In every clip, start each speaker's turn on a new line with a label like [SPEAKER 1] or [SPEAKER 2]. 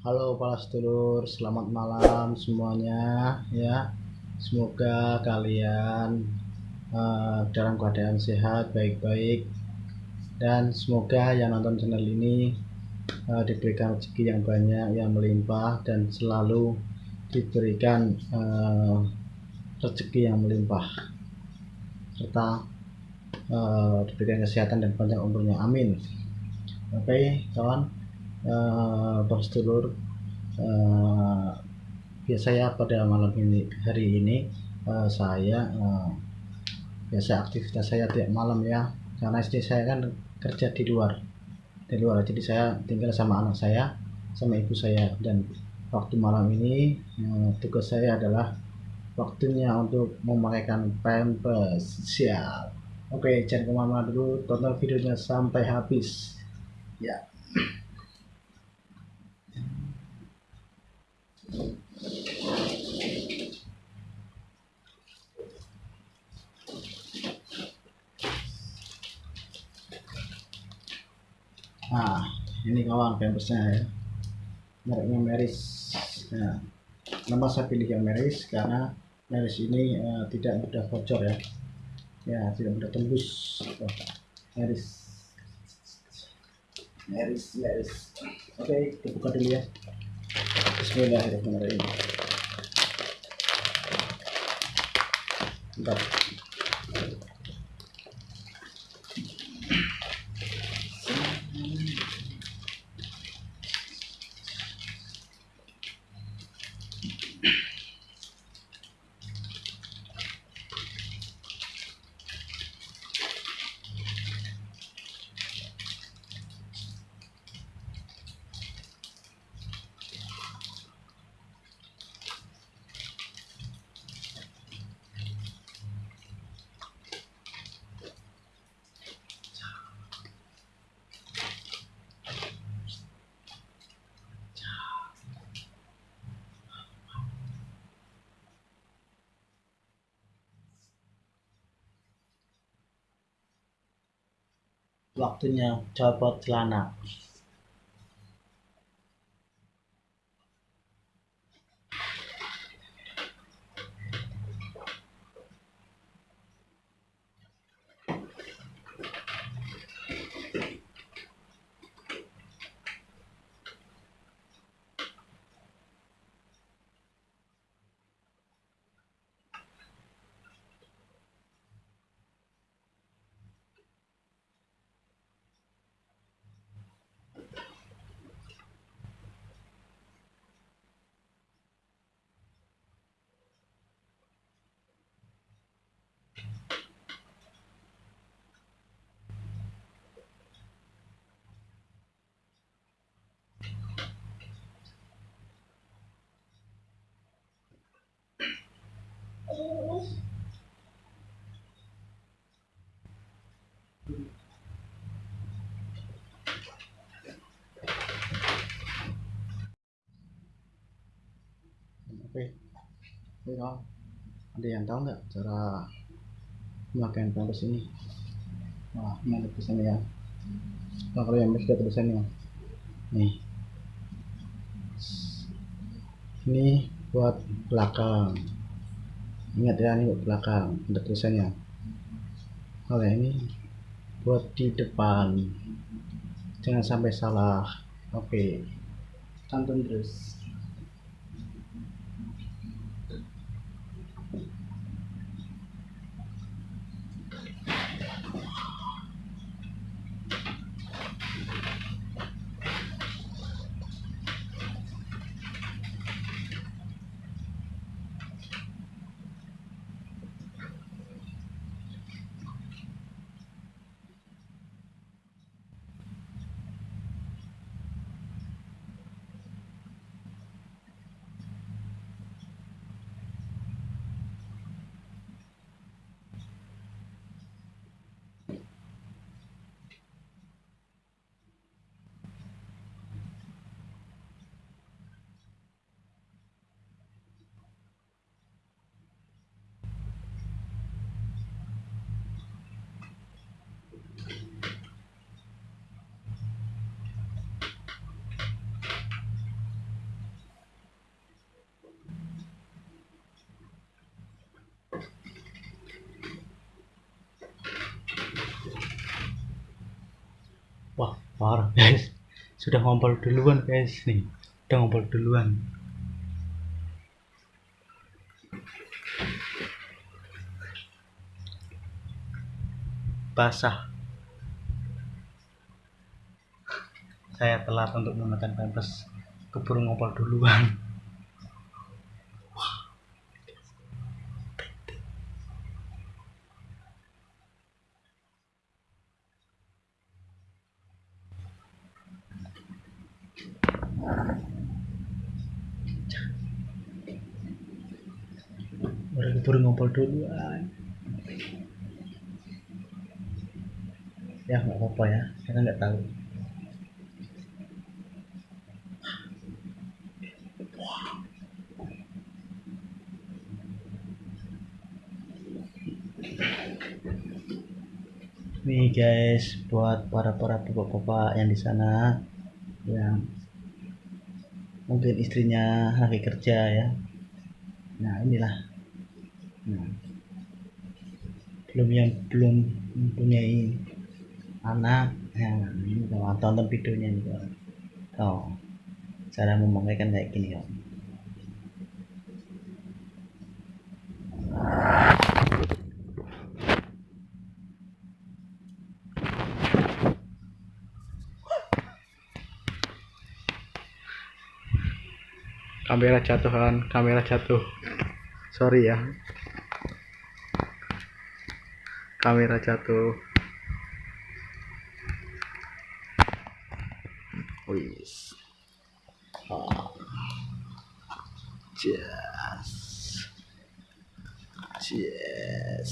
[SPEAKER 1] Halo para sedulur, selamat malam semuanya ya. Semoga kalian uh, dalam keadaan sehat, baik-baik dan semoga yang nonton channel ini uh, diberikan rezeki yang banyak, yang melimpah dan selalu diberikan uh, rezeki yang melimpah serta uh, diberikan kesehatan dan panjang umurnya. Amin. Oke, okay, kawan uh, sedulur uh, biasanya pada malam ini hari ini uh, saya uh, biasa aktivitas saya tiap malam ya. Karena istri saya kan kerja di luar di luar. Jadi saya tinggal sama anak saya sama ibu saya. Dan waktu malam ini uh, tugas saya adalah waktunya untuk memakaikan pampers siap oke jangan ke mana-mana dulu. Tonton videonya sampai habis. Ya. Nah ini kawan pampersnya ya. Mereknya Meris. Nah, nama saya pilih yang Meris karena Meris ini uh, tidak mudah bocor ya ya tidak mudah tembus? Meris Meris Meris oke kita buka dulu ya. Bismillahirrahmanirrahim. Bentar. Waktunya copot celana oke. Ada yang tahu nggak cara memakai pampers ini? Wah ini ada tulisannya ya. Nah, kalau yang ada tulisannya nih. Ini buat belakang ingat ya ini belakang ada tulisannya. Kalau ini buat di depan. Jangan sampai salah. Oke. Tonton terus parah guys. Sudah ngompol duluan guys nih. Udah ngompol duluan. Basah. Saya telat untuk menggunakan pampers. Keburu ngompol duluan baru keburu ngompol duluan. Ya nggak apa-apa ya. Karena nggak tahu. Nih guys buat para para bapak-bapak yang di sana yang mungkin istrinya lagi kerja ya. Nah inilah. Nah, belum yang belum mempunyai anak. Ya ini kalau tonton videonya ini kawan oh cara memakaikan kayak gini kawan kamera jatuh kan kamera jatuh. Sorry ya. Kamera jatuh. Wis. Yes yes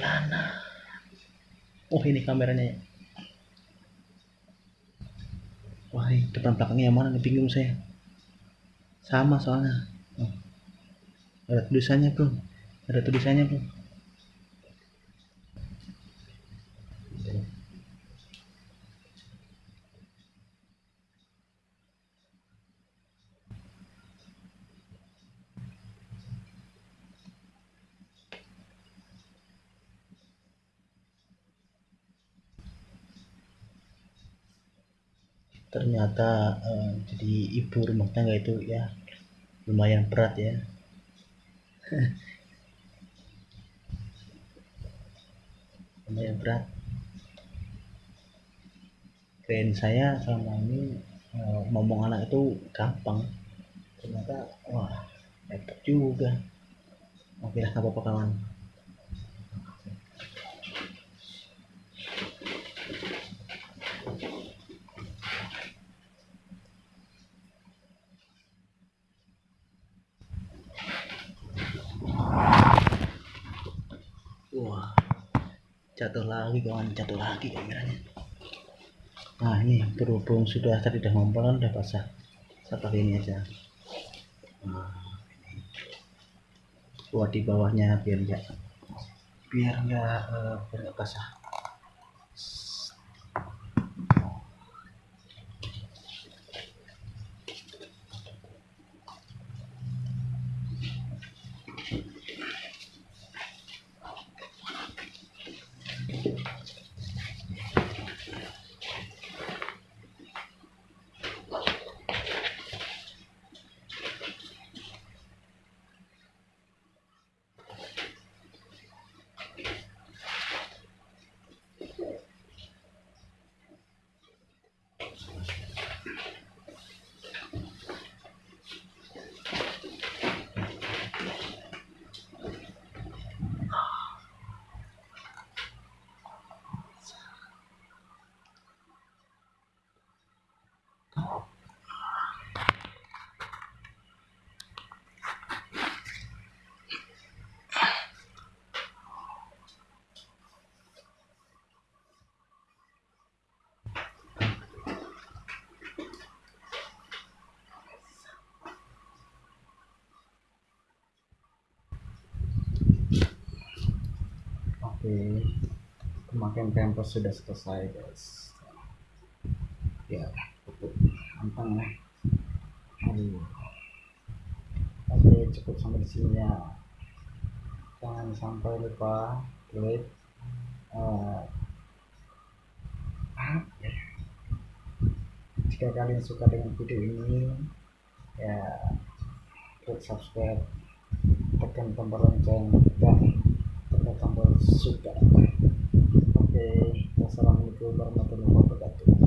[SPEAKER 1] celana. Oh ini kameranya ya. Wah ini depan belakangnya yang mana nih? Bingung saya. Sama soalnya. Oh. ada tulisannya bro. Ada tulisannya bro ternyata uh, jadi ibu rumah tangga itu ya lumayan berat ya. Lumayan berat. Keren saya selama ini uh, ngomong anak itu gampang. Ternyata wah hebat juga. Oke lah apa-apa kawan wah jatuh lagi kawan jatuh lagi kameranya nah ini berhubung sudah tadi udah ngompol kan udah basah. Pakai ini aja. Nah, buat di bawahnya biar enggak biar enggak uh, biar enggak basah oke. Pemakaian pampers sudah selesai guys. Ya cukup gampang ya. Aduh. Oke cukup sampai di sini ya. Jangan sampai lupa klik uh, ya? jika kalian suka dengan video ini ya klik subscribe tekan tombol lonceng dan suka oke wassalamualaikum warahmatullahi wabarakatuh